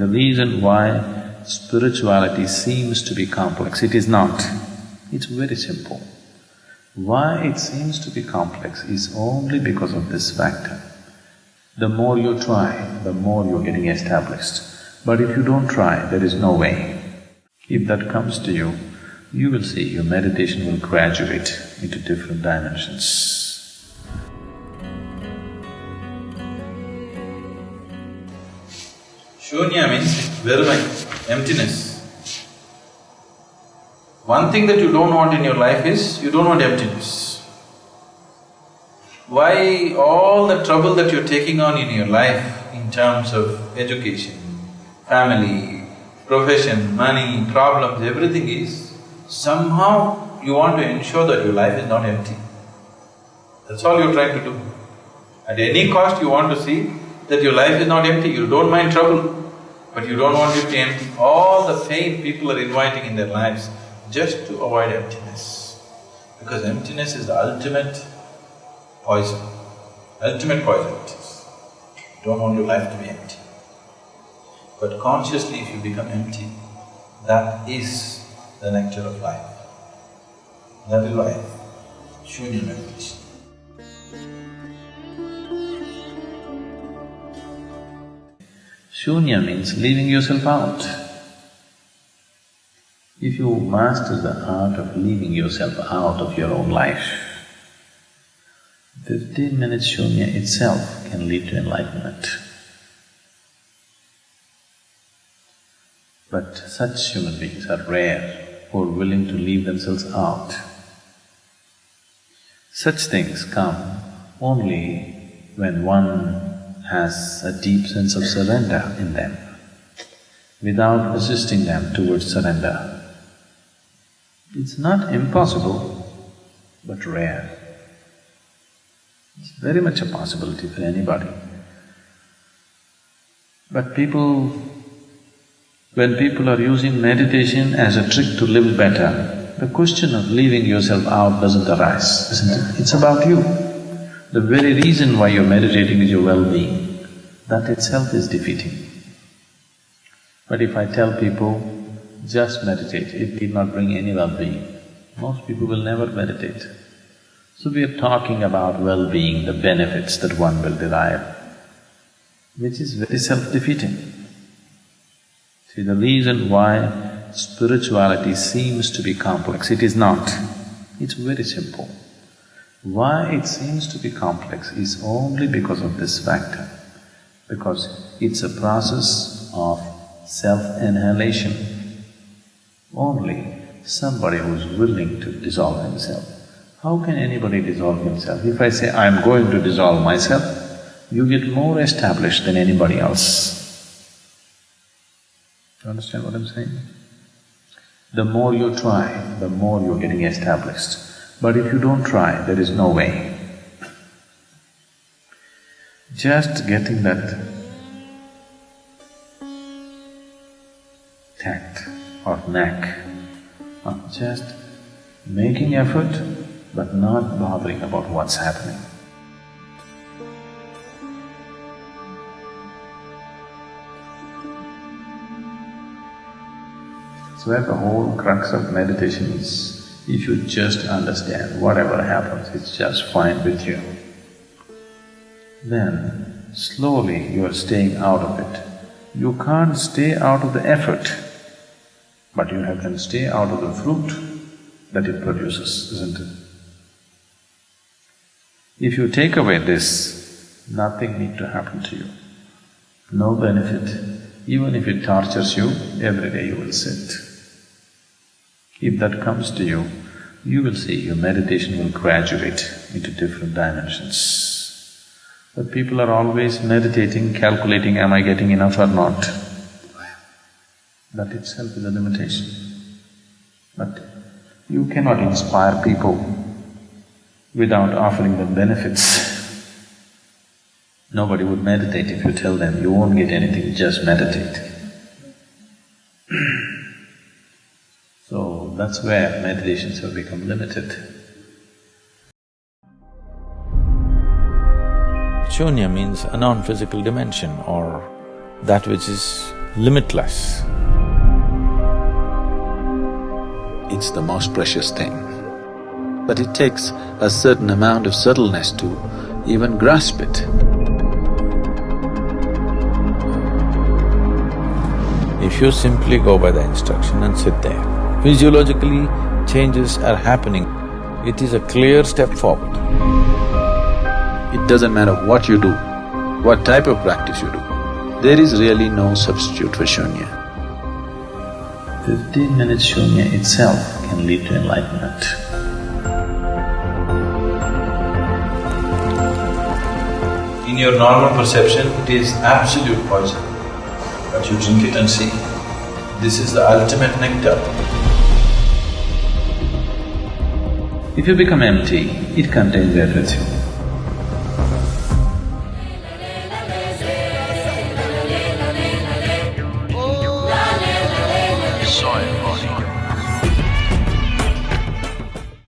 The reason why spirituality seems to be complex, it is not. It's very simple. Why it seems to be complex is only because of this factor. The more you try, the more you're getting established. But if you don't try, there is no way. If that comes to you, you will see your meditation will graduate into different dimensions. Shunya means veruமை, emptiness. One thing that you don't want in your life is, you don't want emptiness. Why all the trouble that you're taking on in your life in terms of education, family, profession, money, problems, everything is, somehow you want to ensure that your life is not empty. That's all you're trying to do. At any cost you want to see that your life is not empty, you don't mind trouble, but you don't want it to empty. All the pain people are inviting in their lives just to avoid emptiness. Because emptiness is the ultimate poison, ultimate poison it is. You don't want your life to be empty. But consciously if you become empty, that is the nectar of life. That is why Shunya meditation. Shunya means leaving yourself out. If you master the art of leaving yourself out of your own life, fifteen minutes shunya itself can lead to enlightenment. But such human beings are rare who are willing to leave themselves out. Such things come only when one has a deep sense of surrender in them, without assisting them towards surrender. It's not impossible, but rare. It's very much a possibility for anybody. But people, when people are using meditation as a trick to live better, the question of leaving yourself out doesn't arise, isn't it? It's about you. The very reason why you're meditating is your well-being. That itself is defeating. But if I tell people, just meditate, it need not bring any well-being. Most people will never meditate. So we are talking about well-being, the benefits that one will derive, which is very self-defeating. See, the reason why spirituality seems to be complex, it is not. It's very simple. Why it seems to be complex is only because of this factor, because it's a process of self-annihilation only somebody who's willing to dissolve himself. How can anybody dissolve himself? If I say, I'm going to dissolve myself, you get more established than anybody else. You understand what I'm saying? The more you try, the more you're getting established. But if you don't try, there is no way. Just getting that tact or knack of just making effort but not bothering about what's happening. So where the whole crux of meditation is, if you just understand whatever happens, it's just fine with you, then slowly you are staying out of it. You can't stay out of the effort but you have can stay out of the fruit that it produces, isn't it? If you take away this, nothing need to happen to you, no benefit. Even if it tortures you, every day you will sit. If that comes to you, you will see your meditation will graduate into different dimensions. But people are always meditating, calculating, am I getting enough or not? That itself is a limitation. But you cannot inspire people without offering them benefits. Nobody would meditate if you tell them, you won't get anything, just meditate. so that's where meditations have become limited. Shunya means a non-physical dimension or that which is limitless. It's the most precious thing. But it takes a certain amount of subtleness to even grasp it. If you simply go by the instruction and sit there, physiologically changes are happening. It is a clear step forward. It doesn't matter what you do, what type of practice you do, there is really no substitute for shunya. Fifteen minutes shunya itself can lead to enlightenment. In your normal perception, it is absolute poison. But you drink it and see, this is the ultimate nectar. If you become empty, it contains everything.